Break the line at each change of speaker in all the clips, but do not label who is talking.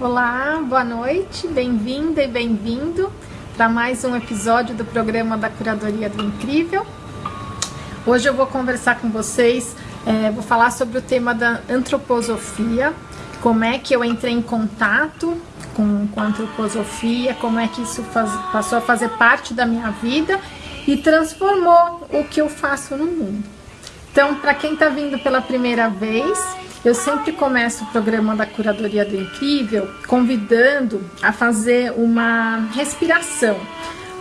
Olá, boa noite, bem-vinda e bem-vindo para mais um episódio do programa da Curadoria do Incrível. Hoje eu vou conversar com vocês, é, vou falar sobre o tema da antroposofia, como é que eu entrei em contato com, com a antroposofia, como é que isso faz, passou a fazer parte da minha vida e transformou o que eu faço no mundo. Então, para quem está vindo pela primeira vez, eu sempre começo o programa da Curadoria do Incrível convidando a fazer uma respiração,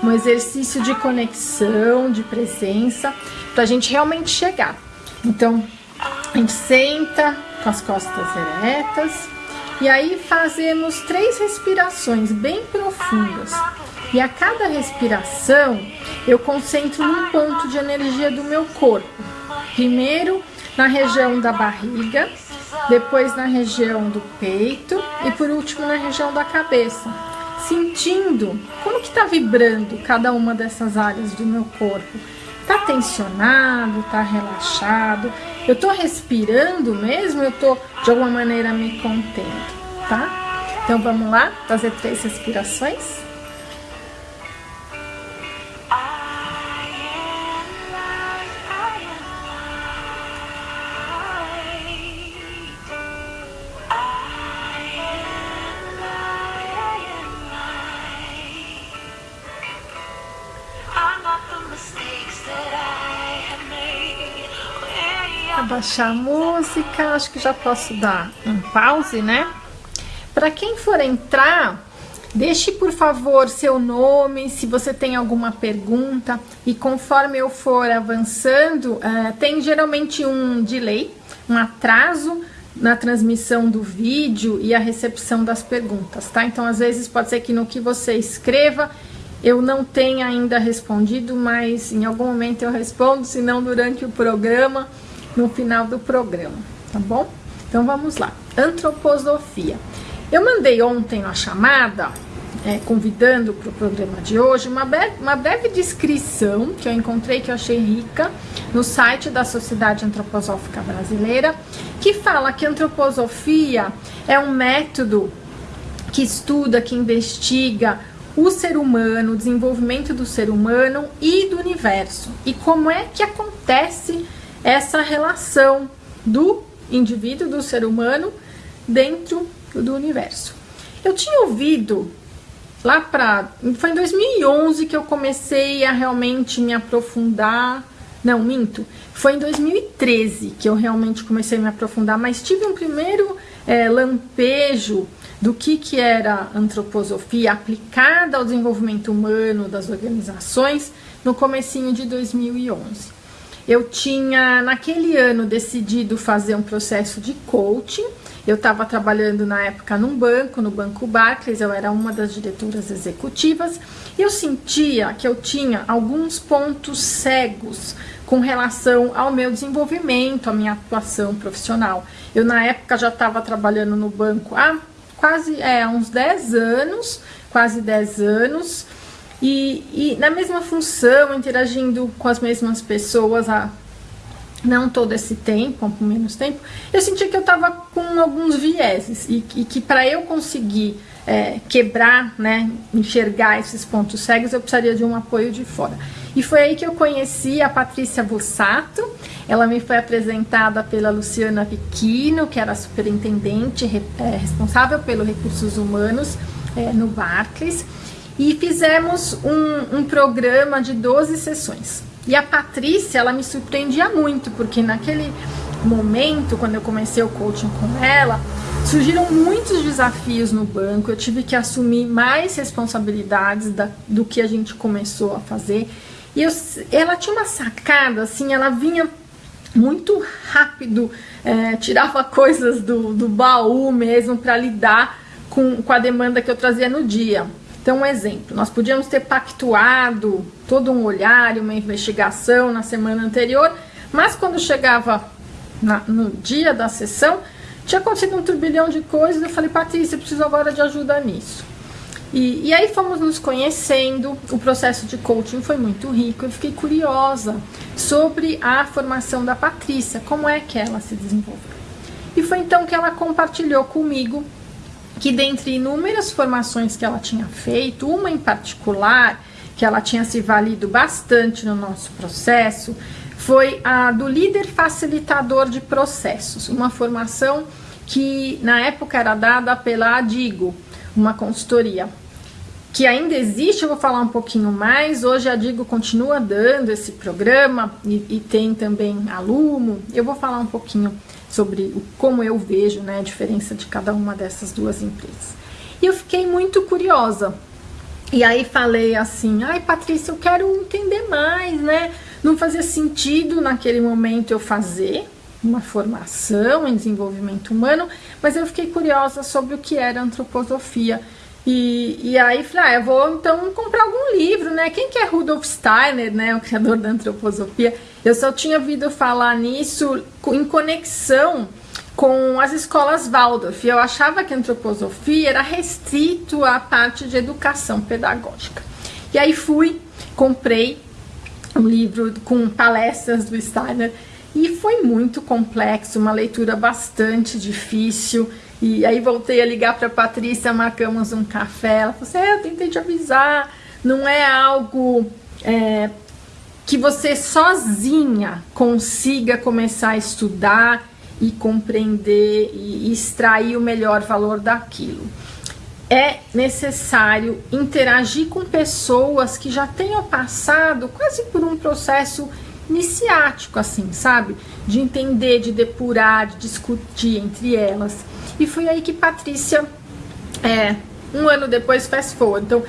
um exercício de conexão, de presença, para a gente realmente chegar. Então, a gente senta com as costas eretas e aí fazemos três respirações bem profundas. E a cada respiração eu concentro num ponto de energia do meu corpo. Primeiro na região da barriga, depois na região do peito e por último na região da cabeça, sentindo como que está vibrando cada uma dessas áreas do meu corpo. Tá tensionado, tá relaxado, eu tô respirando mesmo, eu tô de alguma maneira me contendo, tá? Então vamos lá, fazer três respirações. Abaixar a música, acho que já posso dar um pause, né? Para quem for entrar, deixe por favor seu nome, se você tem alguma pergunta e conforme eu for avançando, uh, tem geralmente um delay, um atraso na transmissão do vídeo e a recepção das perguntas, tá? Então às vezes pode ser que no que você escreva eu não tenha ainda respondido, mas em algum momento eu respondo, se não durante o programa no final do programa, tá bom? Então vamos lá. Antroposofia. Eu mandei ontem uma chamada, é, convidando para o programa de hoje, uma breve, uma breve descrição que eu encontrei, que eu achei rica, no site da Sociedade Antroposófica Brasileira, que fala que antroposofia é um método que estuda, que investiga o ser humano, o desenvolvimento do ser humano e do universo. E como é que acontece essa relação do indivíduo, do ser humano, dentro do universo. Eu tinha ouvido lá para. Foi em 2011 que eu comecei a realmente me aprofundar. Não, minto. Foi em 2013 que eu realmente comecei a me aprofundar, mas tive um primeiro é, lampejo do que, que era antroposofia aplicada ao desenvolvimento humano das organizações no comecinho de 2011. Eu tinha, naquele ano, decidido fazer um processo de coaching. Eu estava trabalhando na época num banco, no Banco Barclays, eu era uma das diretoras executivas. E eu sentia que eu tinha alguns pontos cegos com relação ao meu desenvolvimento, à minha atuação profissional. Eu, na época, já estava trabalhando no banco há quase é, uns 10 anos, quase 10 anos. E, e na mesma função, interagindo com as mesmas pessoas há não todo esse tempo, há menos tempo, eu senti que eu estava com alguns vieses e, e que para eu conseguir é, quebrar, né, enxergar esses pontos cegos, eu precisaria de um apoio de fora. E foi aí que eu conheci a Patrícia Bussato, ela me foi apresentada pela Luciana Vicchino, que era superintendente é, responsável pelos recursos humanos é, no Barclays, e fizemos um, um programa de 12 sessões. E a Patrícia, ela me surpreendia muito, porque naquele momento, quando eu comecei o coaching com ela, surgiram muitos desafios no banco, eu tive que assumir mais responsabilidades da, do que a gente começou a fazer. E eu, ela tinha uma sacada, assim, ela vinha muito rápido, é, tirava coisas do, do baú mesmo para lidar com, com a demanda que eu trazia no dia. Então, um exemplo, nós podíamos ter pactuado todo um olhar e uma investigação na semana anterior, mas quando chegava na, no dia da sessão, tinha acontecido um turbilhão de coisas, eu falei, Patrícia, eu preciso agora de ajuda nisso. E, e aí fomos nos conhecendo, o processo de coaching foi muito rico, eu fiquei curiosa sobre a formação da Patrícia, como é que ela se desenvolveu. E foi então que ela compartilhou comigo que dentre inúmeras formações que ela tinha feito, uma em particular, que ela tinha se valido bastante no nosso processo, foi a do líder facilitador de processos, uma formação que na época era dada pela Adigo, uma consultoria que ainda existe, eu vou falar um pouquinho mais. Hoje a Digo continua dando esse programa e, e, tem também aluno. Eu vou falar um pouquinho sobre o, como eu vejo né, a diferença de cada uma dessas duas empresas. E eu fiquei muito curiosa. E aí falei assim, ai Patrícia, eu quero entender mais, né? Não fazia sentido naquele momento eu fazer uma formação em desenvolvimento humano, mas eu fiquei curiosa sobre o que era antroposofia e, e aí falei, ah, eu vou então comprar algum livro, né? Quem que é Rudolf Steiner, né? O criador da antroposofia. Eu só tinha ouvido falar nisso em conexão com as escolas Waldorf. Eu achava que a antroposofia era restrito à parte de educação pedagógica. E aí fui, comprei um livro com palestras do Steiner e foi muito complexo, uma leitura bastante difícil. E aí voltei a ligar para Patrícia, marcamos um café. Ela falou assim: é, eu tentei te avisar, não é algo é, que você sozinha consiga começar a estudar e compreender e extrair o melhor valor daquilo. É necessário interagir com pessoas que já tenham passado quase por um processo iniciático, assim, sabe? De entender, de depurar, de discutir entre elas. E foi aí que Patrícia, é, um ano depois, fast forward. Então,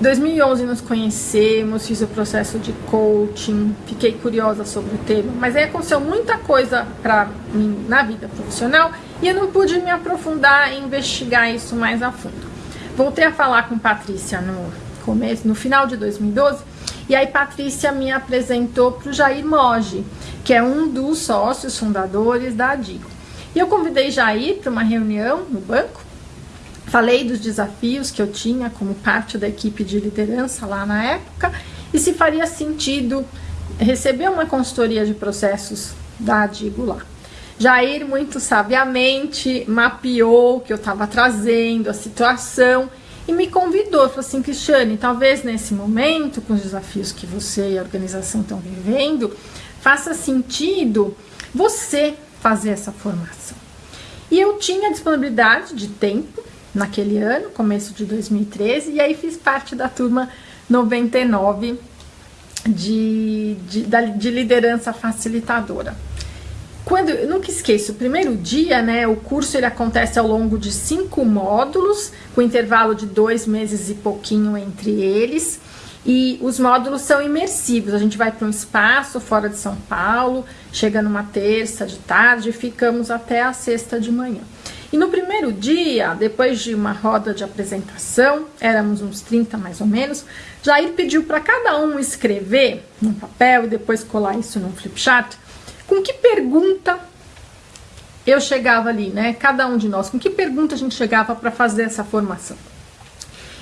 2011 nos conhecemos, fiz o processo de coaching, fiquei curiosa sobre o tema, mas aí aconteceu muita coisa para mim na vida profissional e eu não pude me aprofundar e investigar isso mais a fundo. Voltei a falar com Patrícia no começo, no final de 2012, e aí Patrícia me apresentou para o Jair Moge, que é um dos sócios fundadores da Adigo. E eu convidei Jair para uma reunião no banco, falei dos desafios que eu tinha como parte da equipe de liderança lá na época e se faria sentido receber uma consultoria de processos da Adigo lá. Jair, muito sabiamente, mapeou o que eu estava trazendo, a situação e me convidou. Falou assim: Cristiane, talvez nesse momento, com os desafios que você e a organização estão vivendo, faça sentido você fazer essa formação. E eu tinha disponibilidade de tempo naquele ano, começo de 2013, e aí fiz parte da turma 99 de, de, de liderança facilitadora. Quando, eu nunca esqueço, o primeiro dia, né, o curso ele acontece ao longo de cinco módulos, com intervalo de dois meses e pouquinho entre eles. E os módulos são imersivos. A gente vai para um espaço fora de São Paulo, chega numa terça de tarde e ficamos até a sexta de manhã. E no primeiro dia, depois de uma roda de apresentação, éramos uns 30 mais ou menos, Jair pediu para cada um escrever num papel e depois colar isso num flipchart, com que pergunta eu chegava ali, né? Cada um de nós, com que pergunta a gente chegava para fazer essa formação.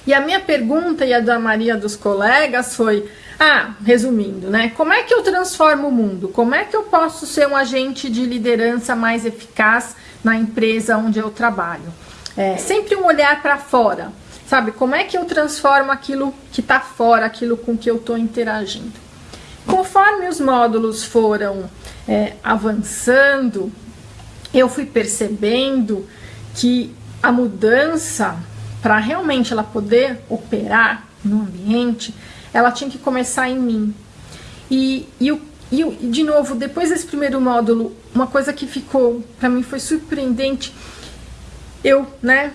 E a minha pergunta e a da Maria dos colegas foi: ah, resumindo, né? Como é que eu transformo o mundo? Como é que eu posso ser um agente de liderança mais eficaz na empresa onde eu trabalho? É, sempre um olhar para fora, sabe? Como é que eu transformo aquilo que está fora, aquilo com que eu estou interagindo? Conforme os módulos foram é, avançando, eu fui percebendo que a mudança para realmente ela poder operar no ambiente, ela tinha que começar em mim. E, e, e, de novo, depois desse primeiro módulo, uma coisa que ficou para mim foi surpreendente. Eu, né,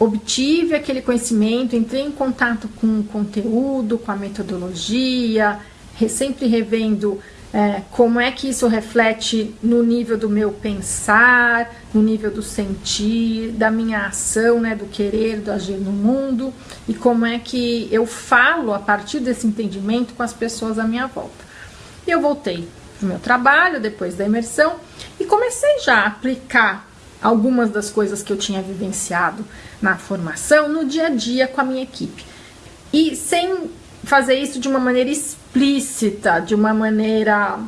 obtive aquele conhecimento, entrei em contato com o conteúdo, com a metodologia, sempre revendo é, como é que isso reflete no nível do meu pensar, no nível do sentir, da minha ação, né, do querer, do agir no mundo, e como é que eu falo a partir desse entendimento com as pessoas à minha volta. E eu voltei para o meu trabalho depois da imersão e comecei já a aplicar algumas das coisas que eu tinha vivenciado na formação no dia a dia com a minha equipe. E sem fazer isso de uma maneira explícita, de uma maneira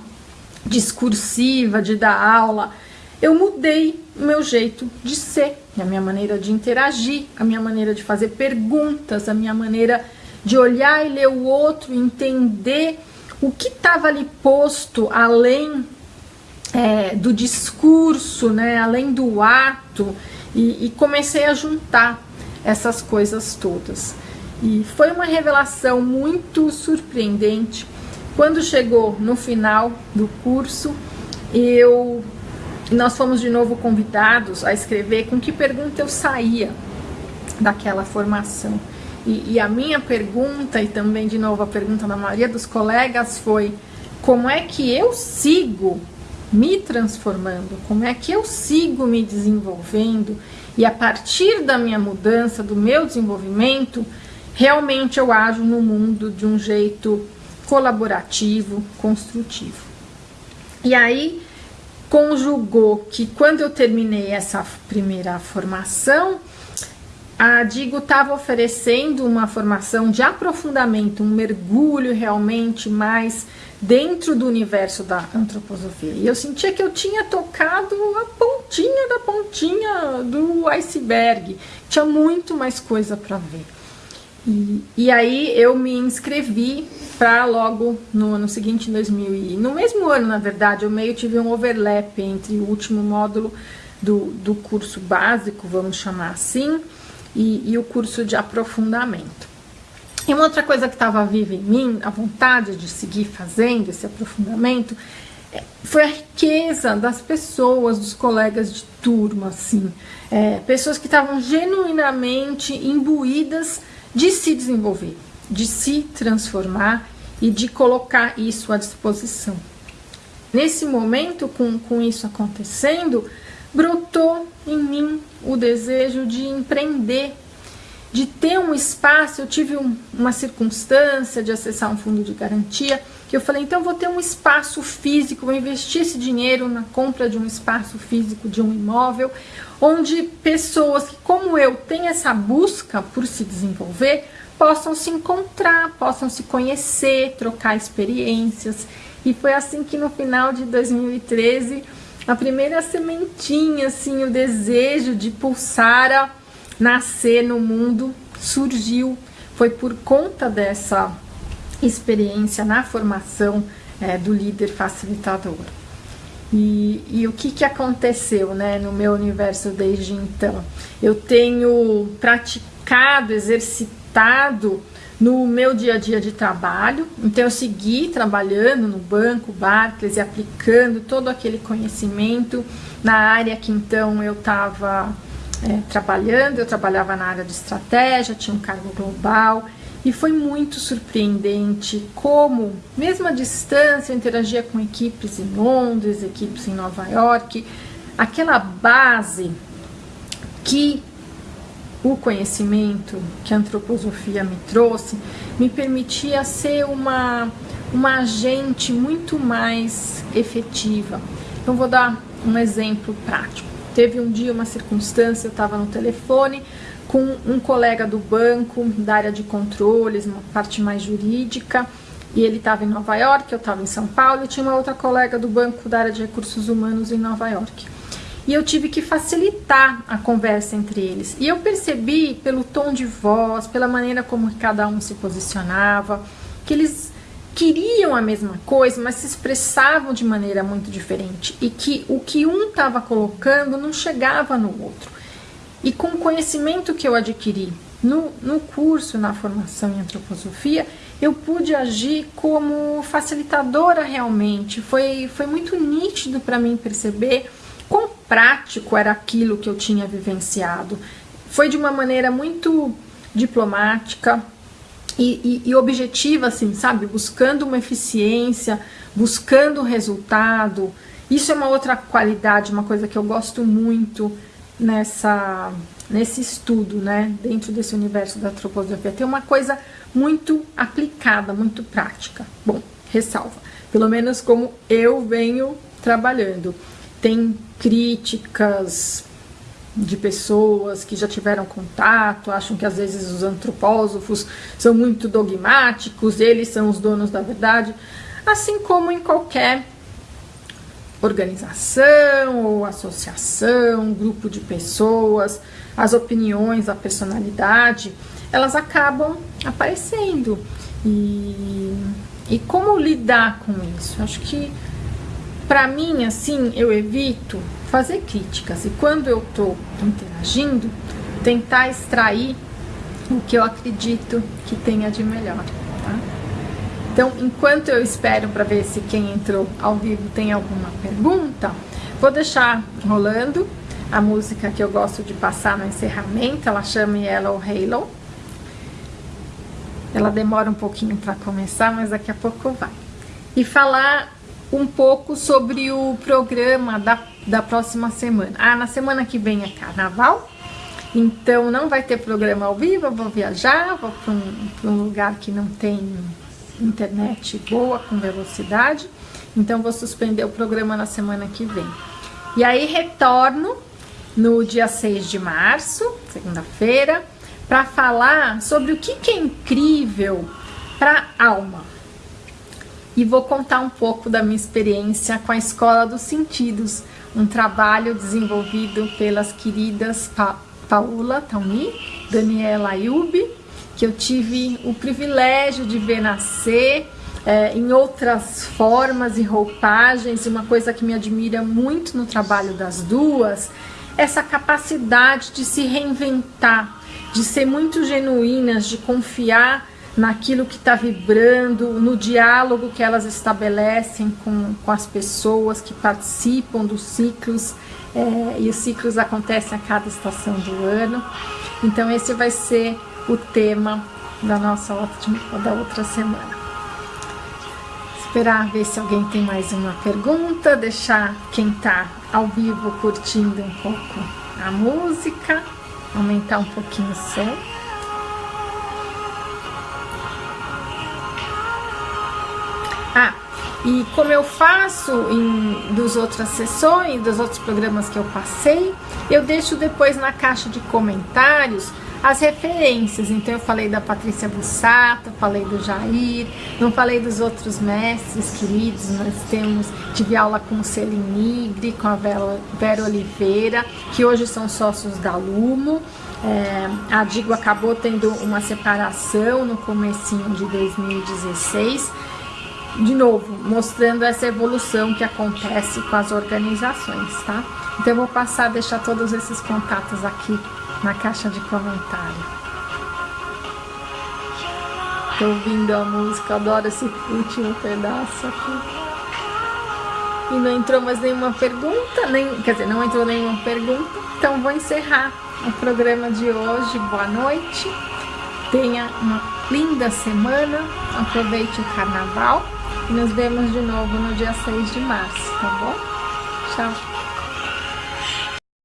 discursiva, de dar aula. Eu mudei o meu jeito de ser a minha maneira de interagir, a minha maneira de fazer perguntas, a minha maneira de olhar e ler o outro, entender o que estava ali posto além é, do discurso, né, além do ato, e, e comecei a juntar essas coisas todas. E foi uma revelação muito surpreendente. Quando chegou no final do curso, eu nós fomos de novo convidados a escrever com que pergunta eu saía daquela formação. E, e, a minha pergunta, e também de novo a pergunta da maioria dos colegas, foi: como é que eu sigo me transformando? Como é que eu sigo me desenvolvendo? E a partir da minha mudança, do meu desenvolvimento, realmente eu ajo no mundo de um jeito colaborativo, construtivo. E aí conjugou que quando eu terminei essa primeira formação, a Digo estava oferecendo uma formação de aprofundamento, um mergulho realmente mais dentro do universo da antroposofia. E eu sentia que eu tinha tocado a pontinha da pontinha do iceberg. Tinha muito mais coisa para ver. E, aí eu me inscrevi para logo no ano seguinte, em 2000 e, no mesmo ano, na verdade, eu meio tive um overlap entre o último módulo do, do curso básico, vamos chamar assim, e, e o curso de aprofundamento. E uma outra coisa que estava viva em mim, a vontade de seguir fazendo esse aprofundamento, é, foi a riqueza das pessoas, dos colegas de turma, assim, é, pessoas que estavam genuinamente imbuídas de se desenvolver, de se transformar e de colocar isso à disposição. Nesse momento, com, com isso acontecendo, brotou em mim o desejo de empreender de ter um espaço, eu tive um, uma circunstância de acessar um fundo de garantia, que eu falei, então eu vou ter um espaço físico, vou investir esse dinheiro na compra de um espaço físico de um imóvel, onde pessoas que, como eu, têm essa busca por se desenvolver, possam se encontrar, possam se conhecer, trocar experiências. E foi assim que no final de 2013, a primeira sementinha, assim, o desejo de pulsar a nascer no mundo surgiu, foi por conta dessa experiência na formação é, do líder facilitador. E, e, o que, que aconteceu né, no meu universo desde então? Eu tenho praticado, exercitado no meu dia a dia de trabalho, então eu segui trabalhando no banco Barclays e aplicando todo aquele conhecimento na área que então eu estava é, trabalhando, eu trabalhava na área de estratégia, tinha um cargo global e foi muito surpreendente como, mesmo à distância, eu interagia com equipes em Londres, equipes em Nova York, aquela base que o conhecimento que a antroposofia me trouxe me permitia ser uma, uma agente muito mais efetiva. Então, vou dar um exemplo prático. Teve um dia uma circunstância, eu estava no telefone com um colega do banco, da área de controles, uma parte mais jurídica, e ele estava em Nova York, eu estava em São Paulo, e tinha uma outra colega do banco da área de recursos humanos em Nova York. E eu tive que facilitar a conversa entre eles. E eu percebi pelo tom de voz, pela maneira como cada um se posicionava, que eles queriam a mesma coisa, mas se expressavam de maneira muito diferente e que o que um estava colocando não chegava no outro. E com o conhecimento que eu adquiri no, no curso, na formação em antroposofia, eu pude agir como facilitadora realmente. Foi, foi muito nítido para mim perceber quão prático era aquilo que eu tinha vivenciado. Foi de uma maneira muito diplomática, e, e, e objetiva, assim, sabe? Buscando uma eficiência, buscando resultado. Isso é uma outra qualidade, uma coisa que eu gosto muito nessa, nesse estudo, né? Dentro desse universo da antroposofia. Tem uma coisa muito aplicada, muito prática. Bom, ressalva. Pelo menos como eu venho trabalhando. Tem críticas, de pessoas que já tiveram contato, acham que às vezes os antropósofos são muito dogmáticos, eles são os donos da verdade, assim como em qualquer organização ou associação, grupo de pessoas, as opiniões, a personalidade, elas acabam aparecendo. E, e como lidar com isso? Acho que para mim, assim, eu evito fazer críticas e quando eu estou interagindo, tentar extrair o que eu acredito que tenha de melhor. Tá? Então, enquanto eu espero para ver se quem entrou ao vivo tem alguma pergunta, vou deixar rolando a música que eu gosto de passar no encerramento, ela chama Yellow Halo. Ela demora um pouquinho para começar, mas daqui a pouco vai. E falar um pouco sobre o programa da, da próxima semana. Ah, na semana que vem é carnaval, então não vai ter programa ao vivo, eu vou viajar, vou para um, um lugar que não tem internet boa, com velocidade, então vou suspender o programa na semana que vem. E aí retorno no dia 6 de março, segunda-feira, para falar sobre o que, que é incrível para alma e vou contar um pouco da minha experiência com a Escola dos Sentidos, um trabalho desenvolvido pelas queridas pa Paula Tauni, Daniela Ayub, que eu tive o privilégio de ver nascer é, em outras formas e roupagens, e uma coisa que me admira muito no trabalho das duas, essa capacidade de se reinventar, de ser muito genuínas, de confiar naquilo que está vibrando, no diálogo que elas estabelecem com, com as pessoas que participam dos ciclos, é, e os ciclos acontecem a cada estação do ano. Então esse vai ser o tema da nossa ótima, da outra semana. Esperar ver se alguém tem mais uma pergunta, deixar quem está ao vivo curtindo um pouco a música, aumentar um pouquinho o som. Ah, e como eu faço em das outras sessões, dos outros programas que eu passei, eu deixo depois na caixa de comentários as referências. Então eu falei da Patrícia Bussato, falei do Jair, não falei dos outros mestres queridos. Nós temos, tive aula com o Celine Nigri, com a Vera, Vera Oliveira, que hoje são sócios da Lumo. É, a Digo acabou tendo uma separação no comecinho de 2016 de novo, mostrando essa evolução que acontece com as organizações, tá? Então eu vou passar deixar todos esses contatos aqui na caixa de comentário. Tô ouvindo a música, adoro esse último pedaço aqui. E não entrou mais nenhuma pergunta, nem, quer dizer, não entrou nenhuma pergunta, então vou encerrar o programa de hoje. Boa noite, tenha uma linda semana, aproveite o carnaval e nos vemos de novo no dia 6 de março, tá bom? Tchau!